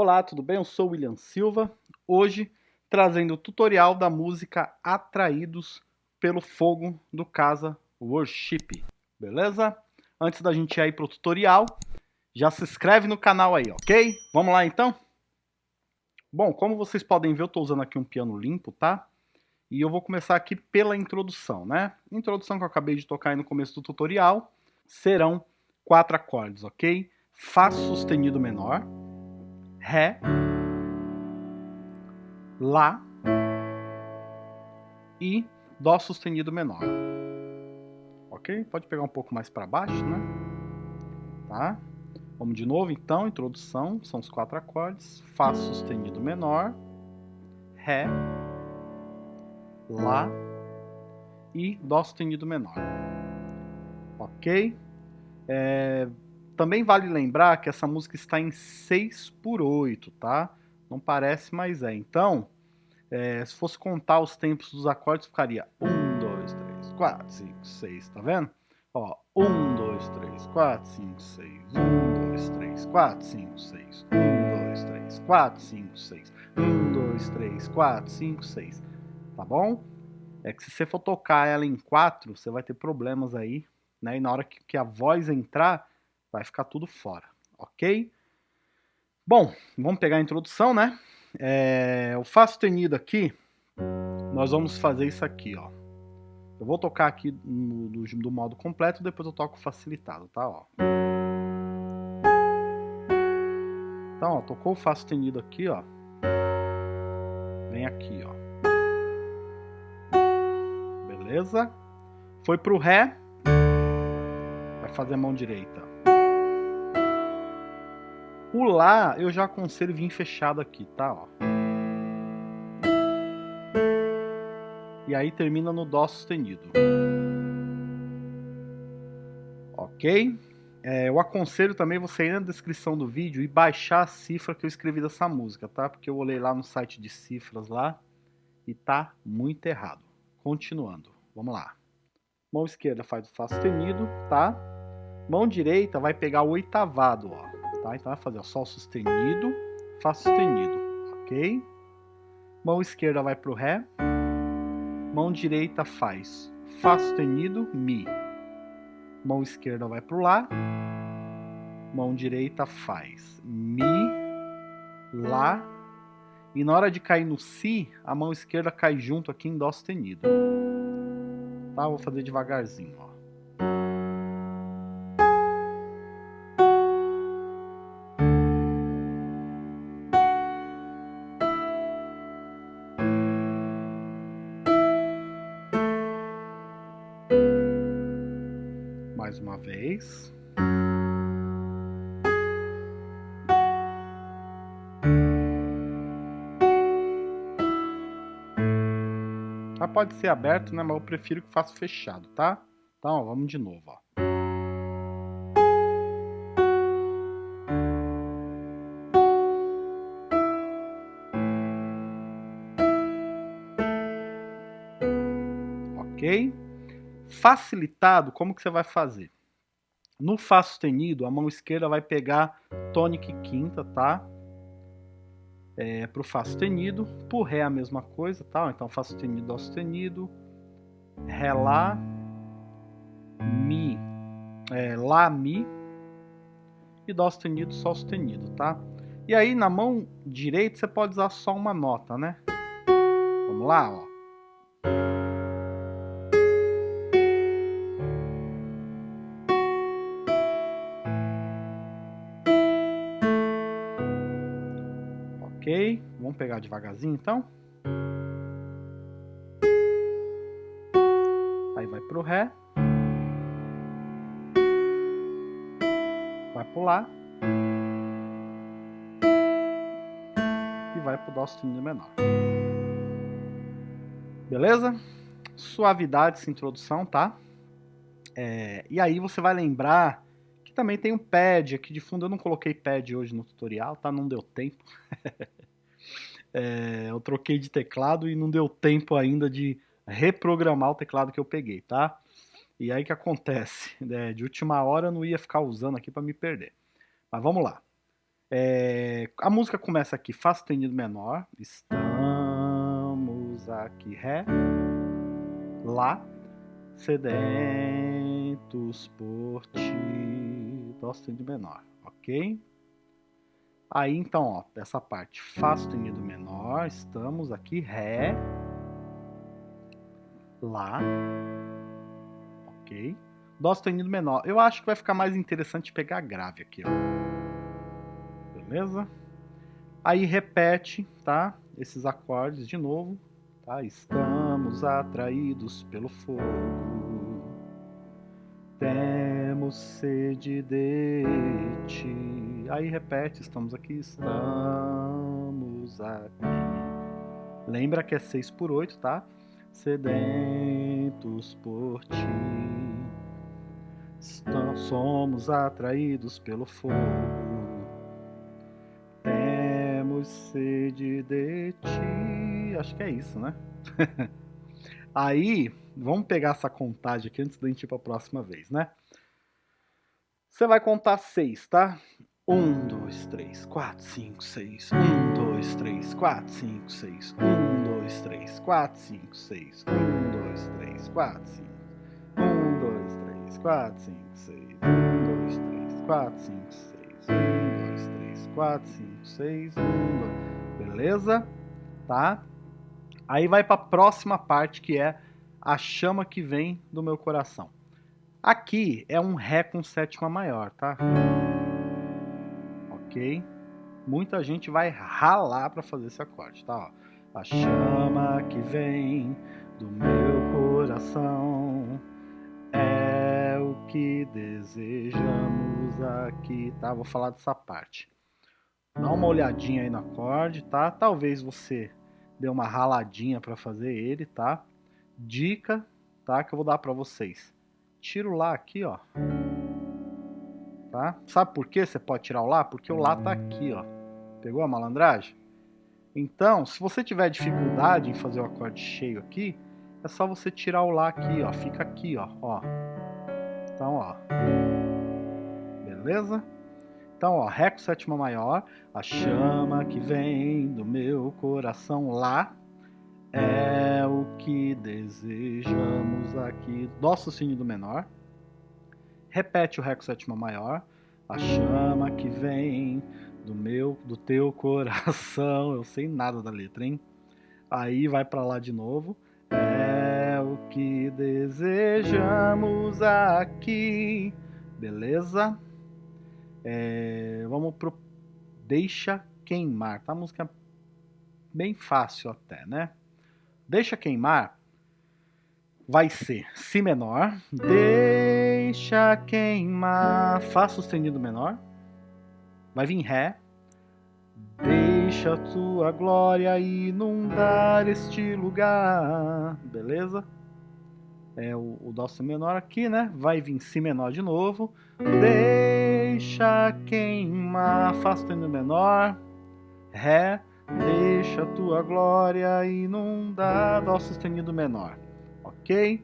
Olá, tudo bem? Eu sou William Silva, hoje trazendo o tutorial da música Atraídos pelo Fogo do Casa Worship, beleza? Antes da gente ir para o tutorial, já se inscreve no canal aí, ok? Vamos lá então? Bom, como vocês podem ver, eu estou usando aqui um piano limpo, tá? E eu vou começar aqui pela introdução, né? Introdução que eu acabei de tocar aí no começo do tutorial serão quatro acordes, ok? Fá sustenido menor, Ré, Lá e Dó sustenido menor. Ok? Pode pegar um pouco mais para baixo, né? Tá? Vamos de novo então, introdução, são os quatro acordes. Fá sustenido menor, Ré, Lá e Dó sustenido menor. Ok? É, também vale lembrar que essa música está em 6 por 8, tá? Não parece, mas é. Então, é, se fosse contar os tempos dos acordes, ficaria 1, 2, 3, 4, 5, 6, tá vendo? Ó, 1, 2, 3, 4, 5, 6, 1, 2, 3, 4, 5, 6, 1, 2, 3, 4, 5, 6, 1, 2, 3, 4, 5, 6, tá bom? É que se você for tocar ela em 4, você vai ter problemas aí, né? E na hora que, que a voz entrar, vai ficar tudo fora, ok? Bom, vamos pegar a introdução, né? É, o Fá sustenido aqui, nós vamos fazer isso aqui, ó. Eu vou tocar aqui no, do, do modo completo, depois eu toco facilitado, tá? Ó. Então, ó, tocou o Fá sustenido aqui, ó. Vem aqui, ó. Beleza? Foi pro Ré. Vai fazer a mão direita. O Lá eu já aconselho vir fechado aqui, tá? Ó. E aí termina no Dó sustenido. Ok? É, eu aconselho também você ir na descrição do vídeo e baixar a cifra que eu escrevi dessa música, tá? Porque eu olhei lá no site de cifras lá e tá muito errado. Continuando, vamos lá. Mão esquerda faz o Fá sustenido, tá? Mão direita vai pegar o oitavado, ó tá? Então vai fazer o Sol sustenido, Fá sustenido, ok? Mão esquerda vai para o Ré, mão direita faz Fá sustenido, Mi. Mão esquerda vai para o Lá, mão direita faz Mi, Lá, e na hora de cair no Si, a mão esquerda cai junto aqui em Dó sustenido. Tá? Vou fazer devagarzinho, ó. Mais uma vez. Ah, pode ser aberto, né? Mas eu prefiro que faça fechado, tá? Então, ó, vamos de novo, ó. Ok? Facilitado, como que você vai fazer? No Fá sustenido, a mão esquerda vai pegar tônica quinta, tá? É, pro Fá sustenido. Pro Ré a mesma coisa, tá? Então Fá sustenido, Dó sustenido. Ré, Lá. Mi. É, lá, Mi. E Dó sustenido, Sol sustenido, tá? E aí na mão direita você pode usar só uma nota, né? Vamos lá, ó. Pegar devagarzinho então. Aí vai pro Ré. Vai pro Lá. E vai pro Dó sustenido menor. Beleza? Suavidade essa introdução, tá? É, e aí você vai lembrar também tem um pad aqui de fundo. Eu não coloquei pad hoje no tutorial, tá? Não deu tempo. é, eu troquei de teclado e não deu tempo ainda de reprogramar o teclado que eu peguei, tá? E aí que acontece? É, de última hora eu não ia ficar usando aqui para me perder. Mas vamos lá. É, a música começa aqui, Fá sustenido menor, estamos aqui, Ré, Lá, sedentos por ti, Dó sustenido menor, ok? Aí então, ó, essa parte, Fá sustenido menor, estamos aqui, Ré, Lá, ok? Dó sustenido menor. Eu acho que vai ficar mais interessante pegar grave aqui, ó. Beleza? Aí repete, tá? Esses acordes de novo, tá? Estamos atraídos pelo fogo. Sede de ti. Aí repete, estamos aqui, estamos aqui. Lembra que é 6 por 8, tá? sedentos por ti. Somos atraídos pelo fogo, temos sede de ti. Acho que é isso, né? Aí, vamos pegar essa contagem aqui antes da gente ir para a próxima vez, né? Você vai contar seis, tá? Um, dois, três, quatro, cinco, seis. Um, dois, três, quatro, cinco, seis. Um, dois, três, quatro, cinco, seis. Um, dois, três, quatro, cinco. Um, dois, três, quatro, cinco, seis. Um, dois, três, quatro, cinco, seis. Um, dois, três, quatro, cinco, seis. Um, dois. Beleza? Tá? Aí vai para a próxima parte que é a chama que vem do meu coração. Aqui é um Ré com sétima maior, tá? ok? Muita gente vai ralar para fazer esse acorde, tá? Ó. A chama que vem do meu coração é o que desejamos aqui, tá? Vou falar dessa parte. Dá uma olhadinha aí no acorde, tá? Talvez você dê uma raladinha para fazer ele, tá? Dica, tá? Que eu vou dar para vocês. Tiro lá aqui, ó tá? Sabe por que você pode tirar o Lá? Porque o Lá tá aqui, ó. Pegou a malandragem? Então, se você tiver dificuldade em fazer o acorde cheio aqui, é só você tirar o Lá aqui, ó. Fica aqui, ó. ó. Então, ó. Beleza? Então, ó, Ré com sétima maior, a chama que vem do meu coração lá é o que desejamos aqui. Dó sustenido menor repete o Ré com sétima maior, a chama que vem do meu, do teu coração, eu sei nada da letra, hein? Aí vai para lá de novo, é o que desejamos aqui, beleza? É, vamos pro Deixa Queimar, tá? A música bem fácil até, né? Deixa Queimar vai ser Si menor, deixa queimar, Fá sustenido menor, vai vir Ré, deixa tua glória inundar este lugar, beleza? É o, o Dó Si menor aqui, né? Vai vir Si menor de novo, deixa queimar, Fá sustenido menor, Ré, deixa tua glória inundar, Dó sustenido menor ok?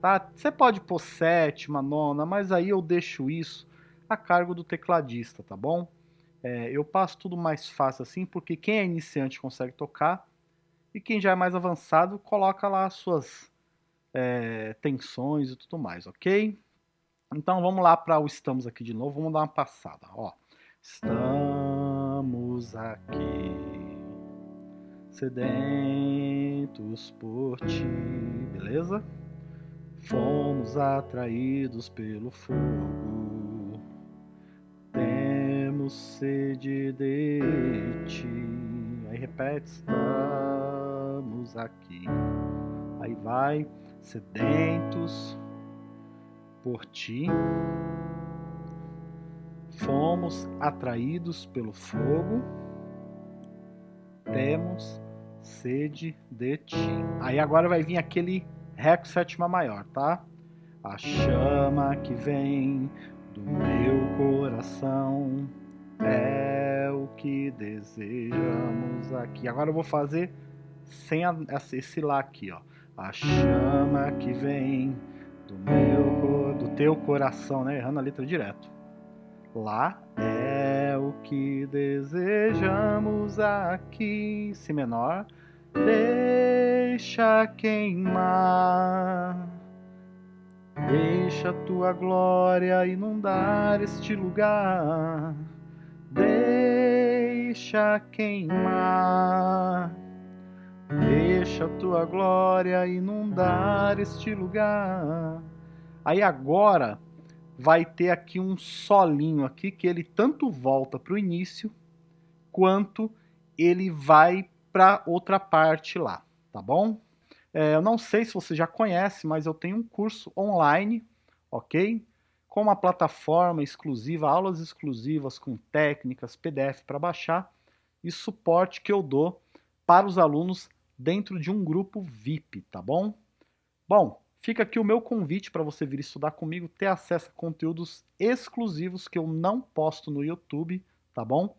Tá? Você pode pôr sétima, nona, mas aí eu deixo isso a cargo do tecladista, tá bom? É, eu passo tudo mais fácil assim, porque quem é iniciante consegue tocar e quem já é mais avançado coloca lá as suas é, tensões e tudo mais, ok? Então vamos lá para o estamos aqui de novo, vamos dar uma passada, ó. Estamos aqui sedentos por ti, beleza? Fomos atraídos pelo fogo, temos sede de ti. Aí repete, estamos aqui. Aí vai, sedentos por ti, fomos atraídos pelo fogo, temos sede de ti. Aí agora vai vir aquele Ré com sétima maior, tá? A chama que vem do meu coração é o que desejamos aqui. Agora eu vou fazer sem esse lá aqui, ó. A chama que vem do meu do teu coração, né? Errando a letra direto. Lá é o que desejamos aqui. Si menor. Deixa queimar. Deixa tua glória inundar este lugar. Deixa queimar. Deixa tua glória inundar este lugar. Aí agora vai ter aqui um solinho aqui que ele tanto volta para o início quanto ele vai para outra parte lá, tá bom? É, eu não sei se você já conhece, mas eu tenho um curso online, ok? Com uma plataforma exclusiva, aulas exclusivas com técnicas, PDF para baixar e suporte que eu dou para os alunos dentro de um grupo VIP, tá bom? Bom, fica aqui o meu convite para você vir estudar comigo, ter acesso a conteúdos exclusivos que eu não posto no YouTube, tá bom?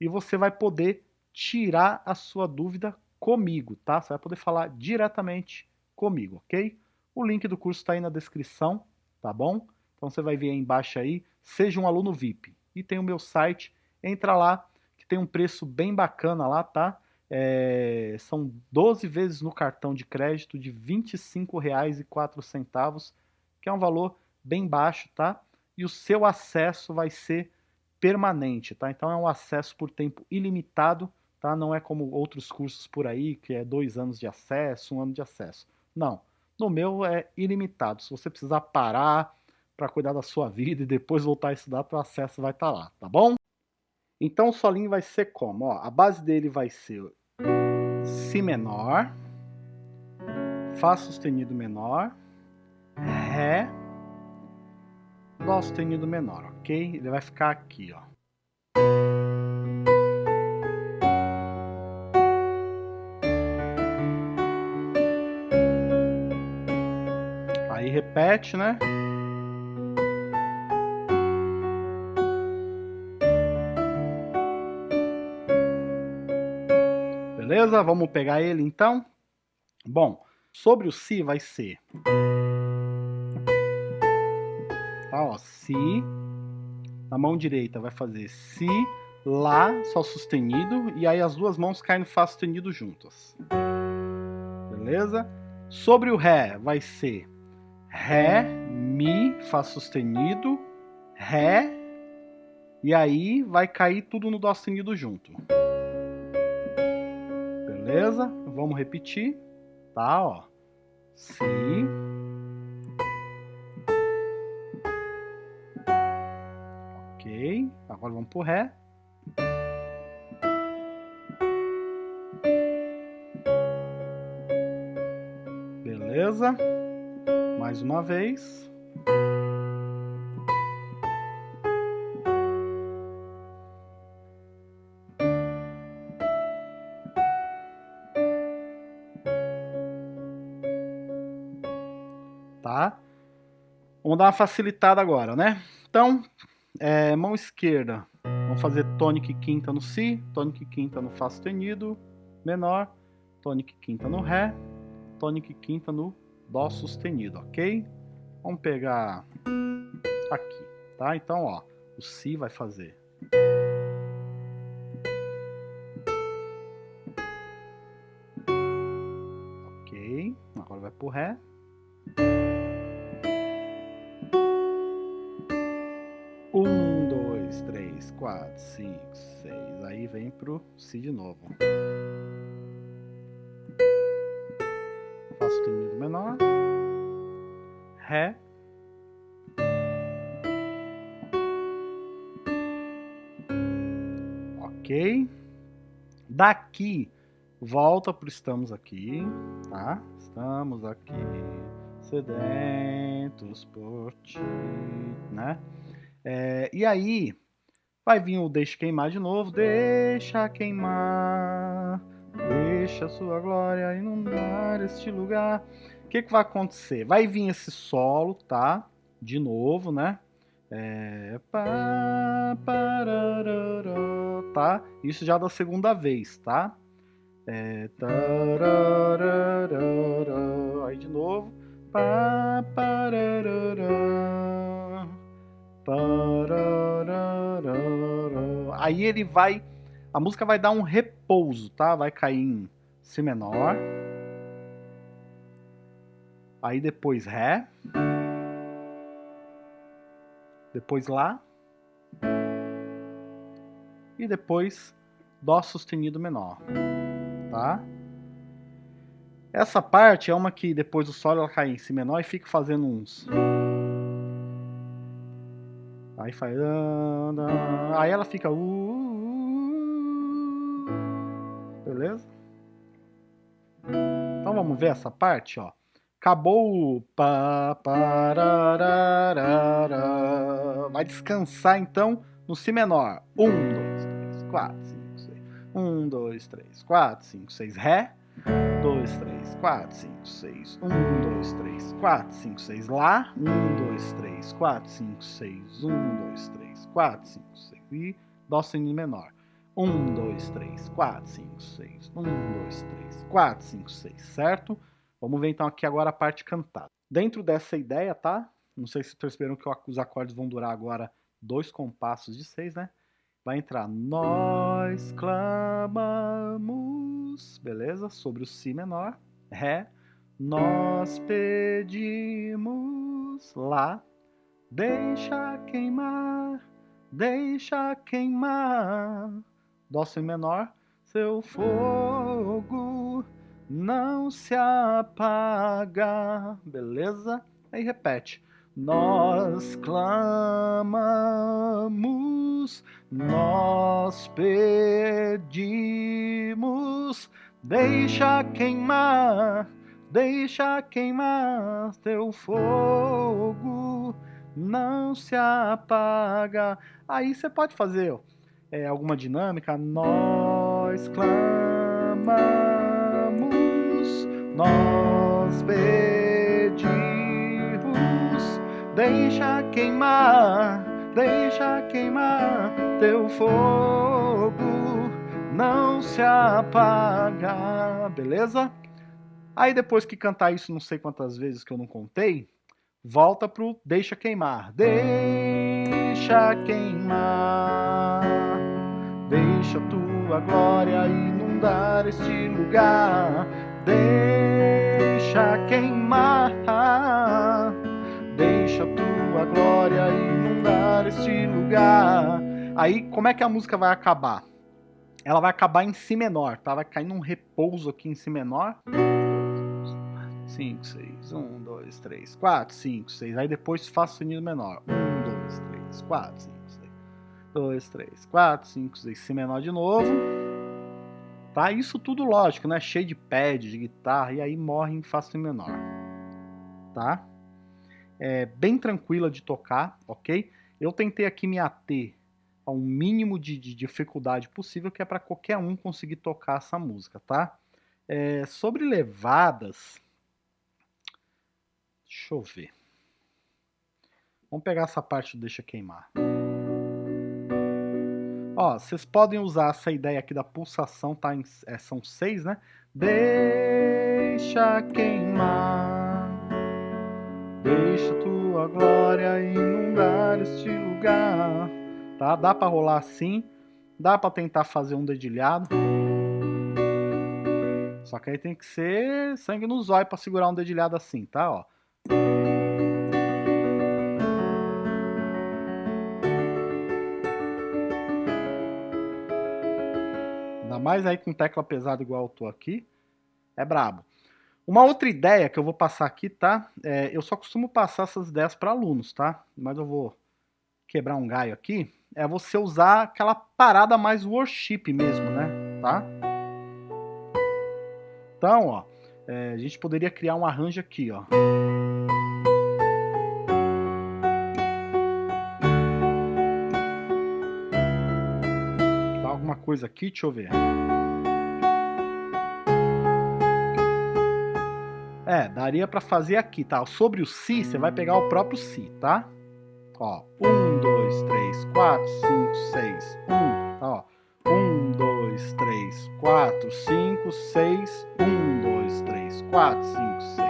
E você vai poder tirar a sua dúvida comigo, tá? Você vai poder falar diretamente comigo, ok? O link do curso está aí na descrição, tá bom? Então você vai ver aí embaixo aí, seja um aluno VIP. E tem o meu site, entra lá, que tem um preço bem bacana lá, tá? É, são 12 vezes no cartão de crédito de R$ 25,04, que é um valor bem baixo, tá? E o seu acesso vai ser permanente, tá? Então é um acesso por tempo ilimitado, tá? Não é como outros cursos por aí, que é dois anos de acesso, um ano de acesso. Não, no meu é ilimitado. Se você precisar parar para cuidar da sua vida e depois voltar a estudar, o acesso vai estar tá lá, tá bom? Então o solinho vai ser como? Ó, a base dele vai ser Si menor, Fá sustenido menor, Ré, Dó sustenido menor, ok? Ele vai ficar aqui, ó. Aí repete, né? Beleza? Vamos pegar ele então? Bom, sobre o Si vai ser... Tá, ó, Si. Na mão direita vai fazer Si, Lá, Sol sustenido. E aí as duas mãos caem no Fá sustenido juntas. Beleza? Sobre o Ré vai ser Ré, Mi, Fá sustenido, Ré. E aí vai cair tudo no Dó sustenido junto. Beleza? Vamos repetir. Tá, ó. Si. Ok. Agora vamos pro Ré. Beleza? Mais uma vez. Vamos dar uma facilitada agora, né? Então, é, mão esquerda, vamos fazer tônica quinta no Si, tônica quinta no Fá sustenido menor, tônica quinta no Ré, tônica quinta no Dó sustenido, ok? Vamos pegar aqui, tá? Então, ó, o Si vai fazer... Ok, agora vai pro Ré. 4, 5, 6. Aí vem pro Si de novo. Faço temido menor. Ré. Ok. Daqui, volta pro estamos aqui, tá? Estamos aqui, sedentos por ti, né? É, e aí, vai vir o deixa queimar de novo. Deixa queimar, deixa sua glória inundar este lugar. O que, que vai acontecer? Vai vir esse solo, tá? De novo, né? É, tá? Isso já da segunda vez, tá? É, aí de novo. Aí ele vai, a música vai dar um repouso, tá? Vai cair em Si menor, aí depois Ré, depois Lá, e depois Dó sustenido menor, tá? Essa parte é uma que depois do Sol ela cai em Si menor e fica fazendo uns... Aí faz... Aí ela fica... Beleza? Então vamos ver essa parte, ó. Acabou o... Vai descansar então no Si menor. Um, dois, três, quatro, cinco, seis. Um, dois, três, quatro, cinco, seis. Ré. 2, 3, 4, 5, 6. 1, 2, 3, 4, 5, 6. Lá. 1, 2, 3, 4, 5, 6. 1, 2, 3, 4, 5, 6. E Dó sustenido menor. 1, 2, 3, 4, 5, 6. 1, 2, 3, 4, 5, 6. Certo? Vamos ver então aqui agora a parte cantada. Dentro dessa ideia, tá? Não sei se perceberam que os acordes vão durar agora dois compassos de seis, né? Vai entrar Nós clamamos, beleza? Sobre o Si menor. Ré. Nós pedimos. Lá. Deixa queimar, deixa queimar. Dó Si menor. Seu fogo não se apaga. Beleza? Aí repete. Nós clamamos, nós pedimos, deixa queimar, deixa queimar teu fogo, não se apaga. Aí você pode fazer é, alguma dinâmica. Nós clamamos, nós pedimos Deixa queimar, deixa queimar teu fogo, não se apaga, beleza? Aí depois que cantar isso não sei quantas vezes que eu não contei, volta pro deixa queimar. Deixa queimar, deixa tua glória inundar este lugar. Deixa queimar Deixa tua glória inundar este lugar. Aí, como é que a música vai acabar? Ela vai acabar em Si menor, tá? Vai cair num repouso aqui em Si menor. 5, 6, 1, 2, 3, 4, 5, 6. Aí depois Fá sustenido menor. 1, 2, 3, 4, 5, 6. 2, 3, 4, 5, 6. Si menor de novo. Tá? Isso tudo lógico, né? Cheio de pad, de guitarra. E aí morre em Fá sustenido menor. Tá? É, bem tranquila de tocar, ok? Eu tentei aqui me ater a um mínimo de, de dificuldade possível, que é para qualquer um conseguir tocar essa música, tá? É, sobre levadas, deixa eu ver. Vamos pegar essa parte do Deixa Queimar. Ó, vocês podem usar essa ideia aqui da pulsação, tá? Em, é, são seis, né? Deixa queimar. Tua glória inundar este lugar. Tá? Dá para rolar assim. Dá para tentar fazer um dedilhado. Só que aí tem que ser sangue no zóio para segurar um dedilhado assim, tá? Ó. Ainda mais aí com tecla pesada igual eu tô aqui. É brabo. Uma outra ideia que eu vou passar aqui, tá? É, eu só costumo passar essas ideias para alunos, tá? Mas eu vou quebrar um galho aqui. É você usar aquela parada mais worship mesmo, né? Tá? Então, ó, é, a gente poderia criar um arranjo aqui, ó. Dá alguma coisa aqui, deixa eu ver. É, daria para fazer aqui, tá? Sobre o Si, você vai pegar o próprio Si, tá? Ó, 1, 2, 3, 4, 5, 6, 1, tá, ó. 1, 2, 3, 4, 5, 6, 1, 2, 3, 4, 5, 6.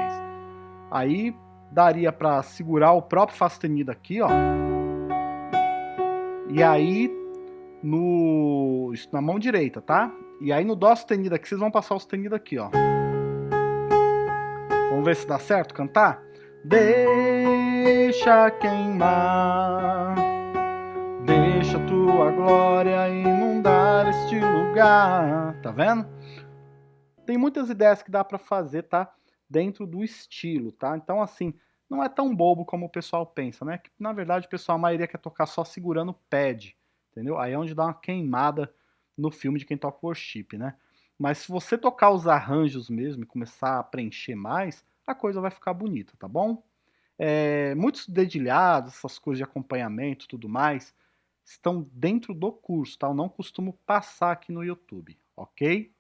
Aí daria para segurar o próprio Fá sustenido aqui, ó. E aí no, na mão direita, tá? E aí no Dó sustenido aqui, vocês vão passar o sustenido aqui, ó. Vamos ver se dá certo cantar? Deixa queimar, deixa tua glória inundar este lugar. Tá vendo? Tem muitas ideias que dá para fazer, tá? Dentro do estilo, tá? Então, assim, não é tão bobo como o pessoal pensa, né? Que, na verdade, o pessoal, a maioria quer tocar só segurando o pad, entendeu? Aí é onde dá uma queimada no filme de quem toca worship, né? Mas se você tocar os arranjos mesmo e começar a preencher mais, a coisa vai ficar bonita, tá bom? É, muitos dedilhados, essas coisas de acompanhamento tudo mais, estão dentro do curso, tá? Eu não costumo passar aqui no YouTube, ok?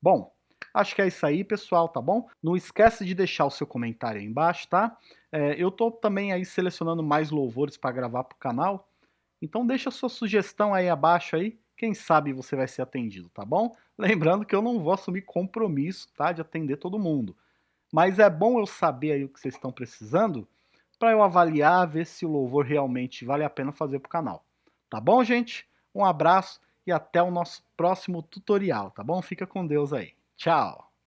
Bom, acho que é isso aí, pessoal, tá bom? Não esquece de deixar o seu comentário aí embaixo, tá? É, eu tô também aí selecionando mais louvores para gravar pro canal, então deixa sua sugestão aí abaixo aí, quem sabe você vai ser atendido, tá bom? Lembrando que eu não vou assumir compromisso, tá, de atender todo mundo. Mas é bom eu saber aí o que vocês estão precisando para eu avaliar, ver se o louvor realmente vale a pena fazer para o canal. Tá bom, gente? Um abraço e até o nosso próximo tutorial, tá bom? Fica com Deus aí. Tchau!